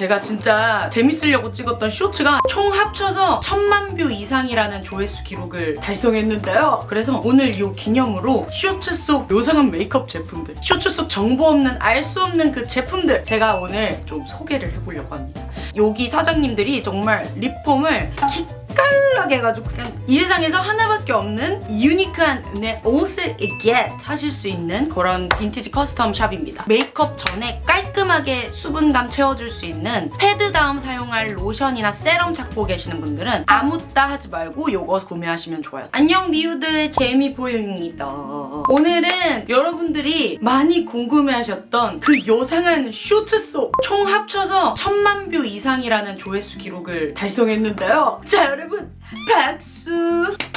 제가 진짜 재밌으려고 찍었던 쇼츠가 총 합쳐서 천만 뷰 이상이라는 조회수 기록을 달성했는데요. 그래서 오늘 이 기념으로 쇼츠 속 요상한 메이크업 제품들, 쇼츠 속 정보 없는 알 수 없는 그 제품들 제가 오늘 좀 소개를 해보려고 합니다. 여기 사장님들이 정말 리폼을 기깔나게 해가지고 그냥 이 세상에서 하나밖에 없는 유니크한 내 옷을 get 하실 수 있는 그런 빈티지 커스텀 샵입니다. 메이크업 전에 깔끔하게 수분감 채워줄 수 있는 패드 다음 사용할 로션이나 세럼 찾고 계시는 분들은 아묻따 하지 말고 요거 구매하시면 좋아요. 안녕 미우들 제이미포유입니다. 오늘은 여러분들이 많이 궁금해하셨던 그 요상한 쇼츠 속 총 합쳐서 천만 뷰 이상이라는 조회수 기록을 달성했는데요. 자 여러분 박수!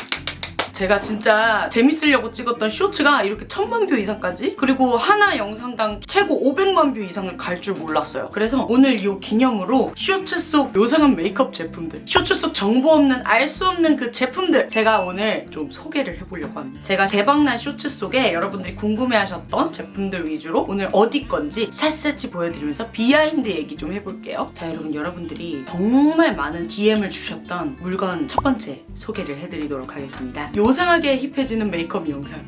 제가 진짜 재밌으려고 찍었던 쇼츠가 이렇게 천만 뷰 이상까지 그리고 하나 영상당 최고 500만 뷰 이상을 갈 줄 몰랐어요. 그래서 오늘 이 기념으로 쇼츠 속 요상한 메이크업 제품들 쇼츠 속 정보 없는 알 수 없는 그 제품들 제가 오늘 좀 소개를 해보려고 합니다. 제가 대박난 쇼츠 속에 여러분들이 궁금해하셨던 제품들 위주로 오늘 어디 건지 샅샅이 보여드리면서 비하인드 얘기 좀 해볼게요. 자 여러분 여러분들이 정말 많은 DM을 주셨던 물건 첫 번째 소개를 해드리도록 하겠습니다. 요상하게 힙해지는 메이크업 영상.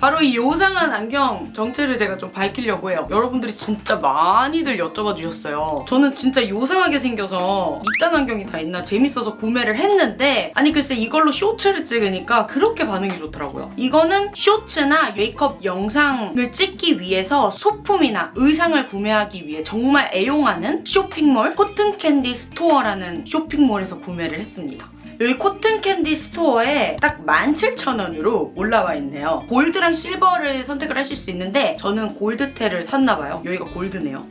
바로 이 요상한 안경 정체를 제가 좀 밝히려고 해요. 여러분들이 진짜 많이들 여쭤봐 주셨어요. 저는 진짜 요상하게 생겨서 이딴 안경이 다 있나 재밌어서 구매를 했는데 아니 글쎄 이걸로 쇼츠를 찍으니까 그렇게 반응이 좋더라고요. 이거는 쇼츠나 메이크업 영상을 찍기 위해서 소품이나 의상을 구매하기 위해 정말 애용하는 쇼핑몰 코튼캔디 스토어라는 쇼핑몰에서 구매를 했습니다. 여기 코튼 캔디 스토어에 딱 17,000원으로 올라와 있네요. 골드랑 실버를 선택을 하실 수 있는데 저는 골드테를 샀나봐요. 여기가 골드네요.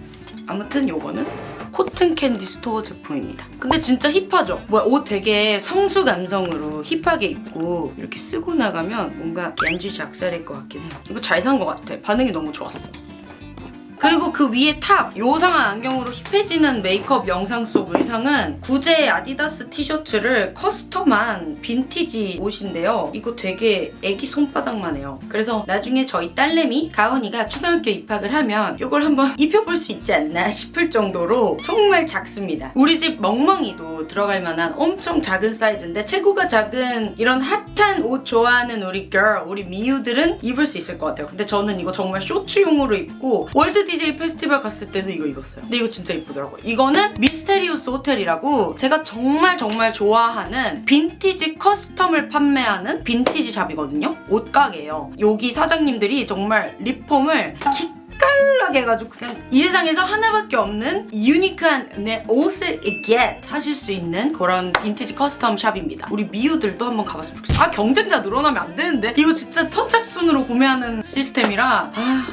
아무튼 요거는 코튼 캔디 스토어 제품입니다. 근데 진짜 힙하죠? 뭐야 옷 되게 성수 감성으로 힙하게 입고 이렇게 쓰고 나가면 뭔가 간지 작살일 것 같긴 해요. 이거 잘 산 것 같아. 반응이 너무 좋았어. 그리고 그 위에 탑 요상한 안경으로 힙해지는 메이크업 영상 속 의상은 구제 아디다스 티셔츠를 커스텀한 빈티지 옷인데요. 이거 되게 애기 손바닥만 해요. 그래서 나중에 저희 딸내미 가은이가 초등학교 입학을 하면 이걸 한번 입혀볼 수 있지 않나 싶을 정도로 정말 작습니다. 우리 집 멍멍이도 들어갈 만한 엄청 작은 사이즈인데 체구가 작은 이런 핫한 옷 좋아하는 우리 girl, 우리 미우들은 입을 수 있을 것 같아요. 근데 저는 이거 정말 쇼츠용으로 입고 월드 DJ 페스티벌 갔을 때도 이거 입었어요. 근데 이거 진짜 이쁘더라고요. 이거는 미스테리우스 호텔이라고 제가 정말 정말 좋아하는 빈티지 커스텀을 판매하는 빈티지 샵이거든요. 옷가게예요. 여기 사장님들이 정말 리폼을 기깔나게 해가지고 그냥 이 세상에서 하나밖에 없는 유니크한 내 옷을 get 하실 수 있는 그런 빈티지 커스텀 샵입니다. 우리 미우들도 한번 가봤으면 좋겠어요. 아 경쟁자 늘어나면 안 되는데 이거 진짜 선착순으로 구매하는 시스템이라 아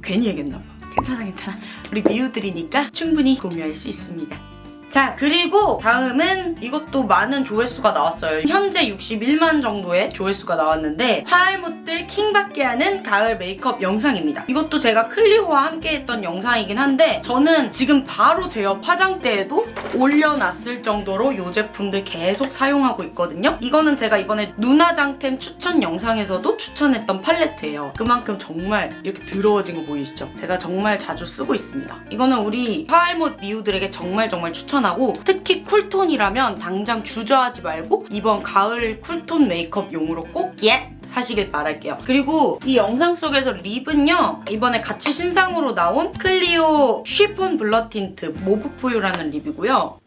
괜히 얘기했나 봐. 괜찮아 괜찮아. 우리 미우들이니까 충분히 공유할 수 있습니다 자 그리고 다음은 이것도 많은 조회수가 나왔어요. 현재 61만 정도의 조회수가 나왔는데 화알못들 킹받게 하는 가을 메이크업 영상입니다. 이것도 제가 클리오와 함께 했던 영상이긴 한데 저는 지금 바로 제옆 화장대에도 올려놨을 정도로 이 제품들 계속 사용하고 있거든요. 이거는 제가 이번에 눈화장템 추천 영상에서도 추천했던 팔레트예요. 그만큼 정말 이렇게 더러워진 거 보이시죠? 제가 정말 자주 쓰고 있습니다. 이거는 우리 화알못 미우들에게 정말 정말 추천 추천하고 특히 쿨톤이라면 당장 주저하지 말고 이번 가을 쿨톤 메이크업용으로 꼭 get! 하시길 바랄게요. 그리고 이 영상 속에서 립은요. 이번에 같이 신상으로 나온 클리오 쉬폰 블러 틴트 모브포유라는 립이고요.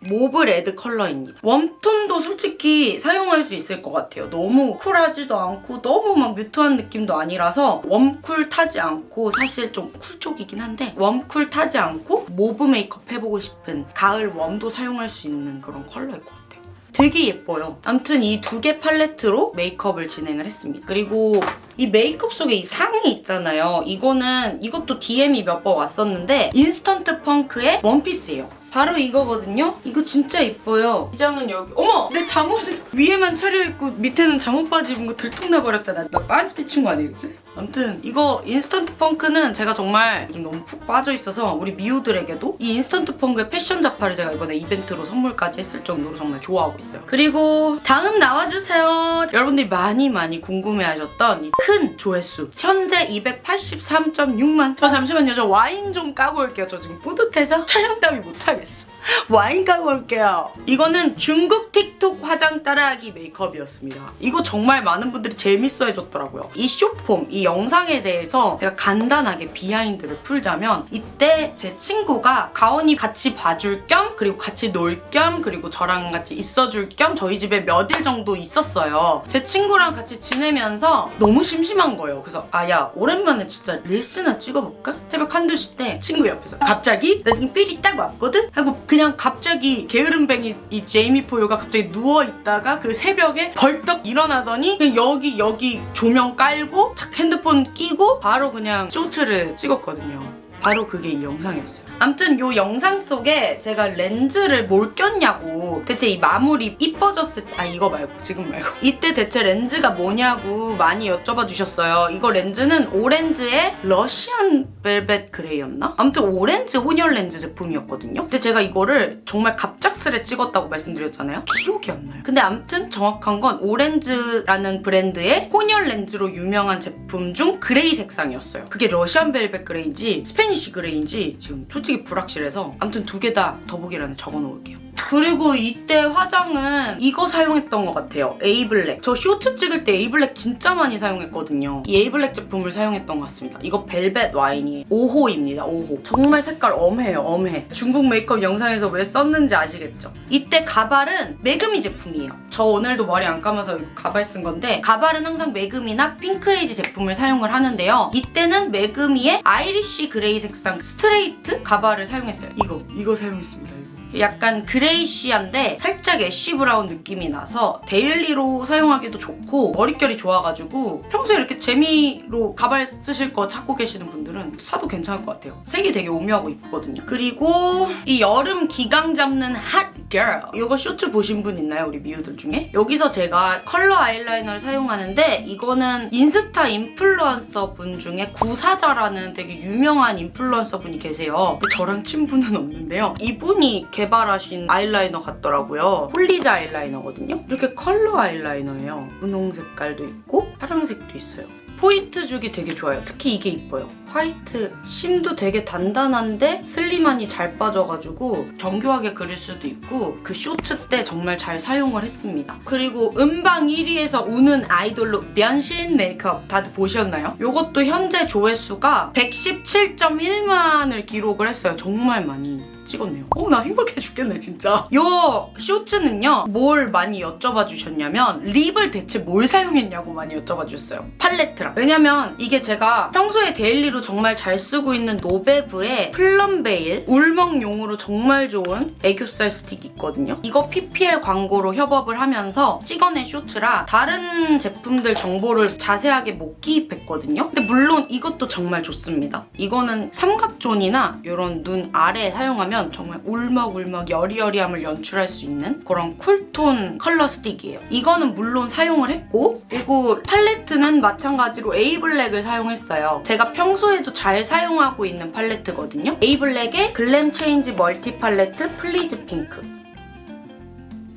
모브 레드 컬러입니다. 웜톤도 솔직히 사용할 수 있을 것 같아요. 너무 쿨하지도 않고 너무 막 뮤트한 느낌도 아니라서 웜쿨 타지 않고 사실 좀 쿨 쪽이긴 한데 웜쿨 타지 않고 모브 메이크업 해보고 싶은 가을 웜도 사용할 수 있는 그런 컬러일 것 같아요. 되게 예뻐요. 아무튼 이 두 개 팔레트로 메이크업을 진행을 했습니다. 그리고 이 메이크업 속에 의상이 있잖아요. 이거는 이것도 DM이 몇 번 왔었는데 인스턴트 펑크의 원피스예요. 바로 이거거든요. 이거 진짜 이뻐요. 의상은 여기 어머! 내 잠옷을 위에만 차려입고 밑에는 잠옷 바지 입은 거 들통나버렸잖아. 나 빤스 비친 거 아니겠지? 아무튼 이거 인스턴트 펑크는 제가 정말 요즘 너무 푹 빠져 있어서 우리 미우들에게도 이 인스턴트 펑크의 패션 잡화를 제가 이번에 이벤트로 선물까지 했을 정도로 정말 좋아하고 있어요. 그리고 다음 나와주세요. 여러분들이 많이 많이 궁금해하셨던 이 큰 조회수 현재 283.6만 저 잠시만요. 저 와인 좀 까고 올게요. 저 지금 뿌듯해서 촬영 따위 못하겠어. Jones. 와인 까고 올게요. 이거는 중국 틱톡 화장 따라하기 메이크업이었습니다. 이거 정말 많은 분들이 재밌어 해줬더라고요. 이 숏폼, 이 영상에 대해서 제가 간단하게 비하인드를 풀자면 이때 제 친구가 가온이 같이 봐줄 겸 그리고 같이 놀 겸 그리고 저랑 같이 있어줄 겸 저희 집에 몇 일 정도 있었어요. 제 친구랑 같이 지내면서 너무 심심한 거예요. 그래서 아 야 오랜만에 진짜 릴스나 찍어볼까? 새벽 한두 시 때 친구 옆에서 갑자기 나 지금 삘이 딱 왔거든? 하고 그냥 갑자기 게으름뱅이 이 제이미 포유가 갑자기 누워있다가 그 새벽에 벌떡 일어나더니 그냥 여기 여기 조명 깔고 착 핸드폰 끼고 바로 그냥 쇼츠를 찍었거든요. 바로 그게 이 영상이었어요. 암튼 이 영상 속에 제가 렌즈를 뭘 꼈냐고 대체 이 마무리 이뻐졌을 때 아 이거 말고 지금 말고 이때 대체 렌즈가 뭐냐고 많이 여쭤봐 주셨어요. 이거 렌즈는 오렌즈의 러시안 벨벳 그레이였나? 아무튼 오렌즈 혼혈 렌즈 제품이었거든요. 근데 제가 이거를 정말 갑작스레 찍었다고 말씀드렸잖아요. 기억이 안 나요. 근데 암튼 정확한 건 오렌즈라는 브랜드의 혼혈 렌즈로 유명한 제품 중 그레이 색상이었어요. 그게 러시안 벨벳 그레이인지 스페 니쉬 그레이인지 지금 솔직히 불확실해서 아무튼 두 개 다 더보기란에 적어놓을게요. 그리고 이때 화장은 이거 사용했던 것 같아요. 에이블랙. 저 쇼츠 찍을 때 에이블랙 진짜 많이 사용했거든요. 이 에이블랙 제품을 사용했던 것 같습니다. 이거 벨벳 와인이에요. 5호입니다. 5호. 정말 색깔 엄해요. 엄해. 중국 메이크업 영상에서 왜 썼는지 아시겠죠? 이때 가발은 매그미 제품이에요. 저 오늘도 머리 안 감아서 가발 쓴 건데 가발은 항상 매그미나 핑크에이지 제품을 사용을 하는데요. 이때는 매그미의 아이리쉬 그레이 색상 스트레이트 가발을 사용했어요. 이거. 이거 사용했습니다. 약간 grayish한데 살짝 ash brown 느낌이 나서 daily로 사용하기도 좋고 머릿결이 좋아가지고 평소에 이렇게 재미로 가발 쓰실 거 찾고 계시는 분들은 사도 괜찮을 것 같아요. 색이 되게 오묘하고 이쁘거든요. 그리고 이 여름 기강 잡는 핫 girl 이거 쇼츠 보신 분 있나요? 우리 미우들 중에? 여기서 제가 컬러 아이라이너를 사용하는데 이거는 인스타 인플루언서 분 중에 구사자라는 되게 유명한 인플루언서 분이 계세요. 저랑 친분은 없는데요. 이분이 개발하신 아이라이너 같더라고요. 폴리자 아이라이너거든요. 이렇게 컬러 아이라이너예요. 분홍 색깔도 있고 파란색도 있어요. 포인트 주기 되게 좋아요. 특히 이게 이뻐요. 화이트 심도 되게 단단한데 슬림하니 잘 빠져가지고 정교하게 그릴 수도 있고 그 쇼츠 때 정말 잘 사용을 했습니다. 그리고 음방 1위에서 우는 아이돌로 변신 메이크업 다들 보셨나요? 이것도 현재 조회수가 117.1만을 기록을 했어요. 정말 많이. 찍었네요. 어, 나 행복해 죽겠네, 진짜. 요 쇼츠는요, 뭘 많이 여쭤봐 주셨냐면, 립을 대체 뭘 사용했냐고 많이 여쭤봐 주셨어요. 팔레트랑. 왜냐면 이게 제가 평소에 daily로 정말 잘 쓰고 있는 노베브의 플럼베일 울먹용으로 정말 좋은 애교살 스틱 있거든요. 이거 PPL 광고로 협업을 하면서 찍어낸 쇼츠라 다른 제품들 정보를 자세하게 못 기입했거든요. 근데 물론 이것도 정말 좋습니다. 이거는 삼각존이나 이런 눈 아래에 사용하면 정말 울먹울먹 여리여리함을 연출할 수 있는 그런 쿨톤 컬러 스틱이에요. 이거는 물론 사용을 했고 그리고 팔레트는 마찬가지로 에이블랙을 사용했어요. 제가 평소에도 잘 사용하고 있는 팔레트거든요. 에이블랙의 글램 체인지 멀티 팔레트 플리즈 핑크.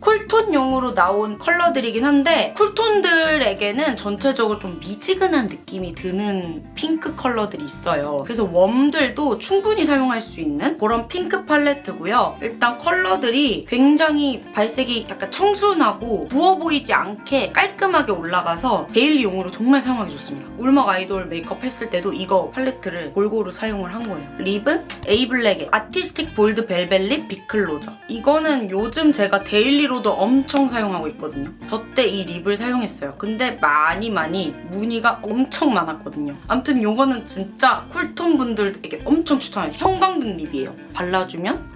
쿨톤용으로 나온 컬러들이긴 한데 쿨톤들에게는 전체적으로 좀 미지근한 느낌이 드는 핑크 컬러들이 있어요. 그래서 warm들도 충분히 사용할 수 있는 그런 핑크 팔레트고요. 일단 컬러들이 굉장히 발색이 약간 청순하고 부어 보이지 않게 깔끔하게 올라가서 daily용으로 정말 사용하기 좋습니다. 울먹 아이돌 메이크업 했을 때도 이거 팔레트를 골고루 사용을 한 거예요. 립은 에이블랙의 아티스틱 볼드 벨벳 립 비클로저. 이거는 요즘 제가 daily로 도 엄청 사용하고 있거든요. 저 때 이 립을 사용했어요. 근데 많이 많이 문의가 엄청 많았거든요. 아무튼 이거는 진짜 쿨톤 분들에게 엄청 추천해요. 형광등 립이에요. 발라주면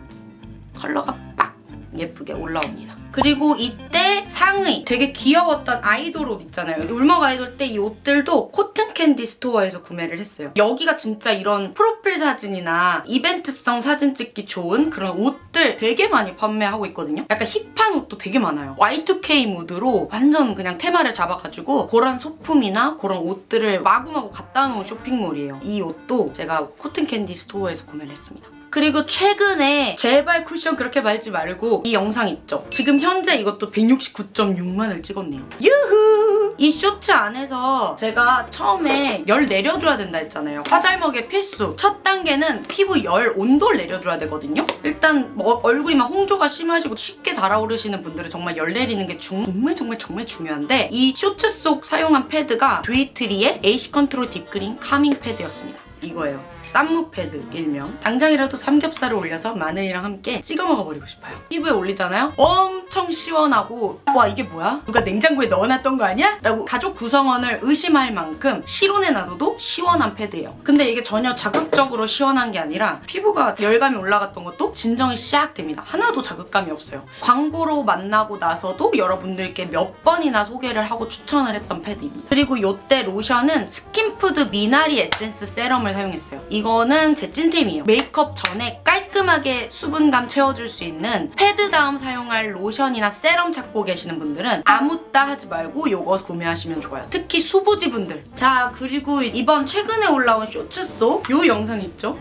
컬러가 빡 예쁘게 올라옵니다. 그리고 이때 상의 되게 귀여웠던 아이돌 옷 있잖아요. 울먹 아이돌 때 이 옷들도 코튼 캔디 스토어에서 구매를 했어요. 여기가 진짜 이런 프로필 사진이나 이벤트성 사진 찍기 좋은 그런 옷들 되게 많이 판매하고 있거든요. 약간 힙한 옷도 되게 많아요. Y2K 무드로 완전 그냥 테마를 잡아가지고 그런 소품이나 그런 옷들을 마구마구 갖다 놓은 쇼핑몰이에요. 이 옷도 제가 코튼 캔디 스토어에서 구매를 했습니다. 그리고 최근에 제발 쿠션 그렇게 바르지 말고 이 영상 있죠? 지금 현재 이것도 169.6만을 찍었네요. 유후! 이 쇼츠 안에서 제가 처음에 열 내려줘야 된다 했잖아요. 화잘먹의 필수. 첫 단계는 피부 열 온도를 내려줘야 되거든요. 일단 뭐 얼굴이 막 홍조가 심하시고 쉽게 달아오르시는 분들은 정말 열 내리는 게 중- 정말 정말 정말 중요한데 이 쇼츠 속 사용한 패드가 드웨이트리의 AC 컨트롤 딥그린 카밍 패드였습니다. 이거예요. 쌈무 패드 일명. 당장이라도 삼겹살을 올려서 마늘이랑 함께 찍어 먹어버리고 싶어요. 피부에 올리잖아요? 엄청 시원하고 와 이게 뭐야? 누가 냉장고에 넣어놨던 거 아니야? 라고 가족 구성원을 의심할 만큼 실온에 놔둬도 시원한 패드예요. 근데 이게 전혀 자극적으로 시원한 게 아니라 피부가 열감이 올라갔던 것도 진정이 시작 됩니다. 하나도 자극감이 없어요. 광고로 만나고 나서도 여러분들께 몇 번이나 소개를 하고 추천을 했던 패드입니다. 그리고 요때 로션은 스킨푸드 미나리 에센스 세럼을 사용했어요. 이거는 제 찐템이에요. 메이크업 전에 깔끔하게 수분감 채워줄 수 있는 패드 다음 사용할 로션이나 세럼 찾고 계시는 분들은 아묻따 하지 말고 요거 구매하시면 좋아요. 특히 수부지 분들. 자 그리고 이번 최근에 올라온 쇼츠 속 요 영상 있죠?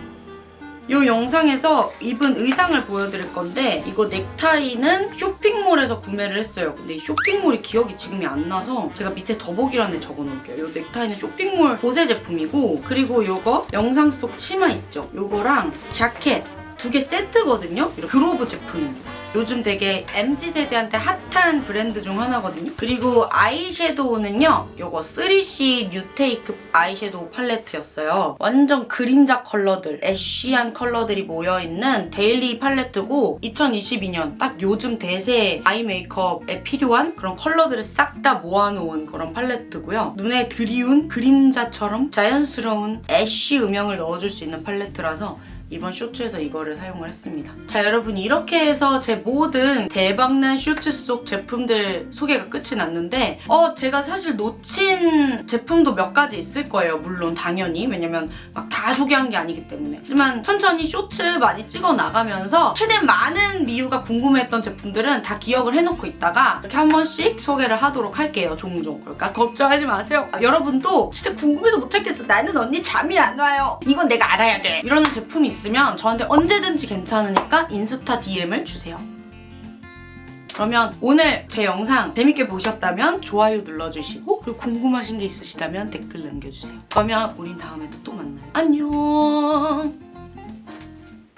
이 영상에서 입은 의상을 보여드릴 건데 이거 넥타이는 쇼핑몰에서 구매를 했어요. 근데 이 쇼핑몰이 기억이 지금이 안 나서 제가 밑에 더보기란에 적어놓을게요. 이 넥타이는 쇼핑몰 보세 제품이고 그리고 이거 영상 속 치마 있죠? 이거랑 자켓 두 개 세트거든요. 이렇게 그로브 제품입니다. 요즘 되게 MZ세대한테 핫한 브랜드 중 하나거든요. 그리고 아이섀도우는요. 요거 3C 뉴테이크 아이섀도우 팔레트였어요. 완전 그림자 컬러들, ash한 컬러들이 모여있는 daily 팔레트고 2022년 딱 요즘 대세 아이 메이크업에 필요한 그런 컬러들을 싹 다 모아놓은 그런 팔레트고요. 눈에 드리운 그림자처럼 자연스러운 ash 음영을 넣어줄 수 있는 팔레트라서 이번 쇼츠에서 이거를 사용을 했습니다. 자 여러분 이렇게 해서 제 모든 대박난 쇼츠 속 제품들 소개가 끝이 났는데 어 제가 사실 놓친 제품도 몇 가지 있을 거예요. 물론 당연히 왜냐면 막 다 소개한 게 아니기 때문에 하지만 천천히 쇼츠 많이 찍어 나가면서 최대한 많은 미유가 궁금했던 제품들은 다 기억을 해놓고 있다가 이렇게 한 번씩 소개를 하도록 할게요. 종종 그러니까 걱정하지 마세요. 아, 여러분도 진짜 궁금해서 못 찾겠어. 나는 언니 잠이 안 와요. 이건 내가 알아야 돼. 이러는 제품이 있으면 저한테 언제든지 괜찮으니까 인스타 DM을 주세요. 그러면 오늘 제 영상 재밌게 보셨다면 좋아요 눌러주시고 그리고 궁금하신 게 있으시다면 댓글 남겨주세요. 그러면 우린 다음에도 또 만나요. 안녕.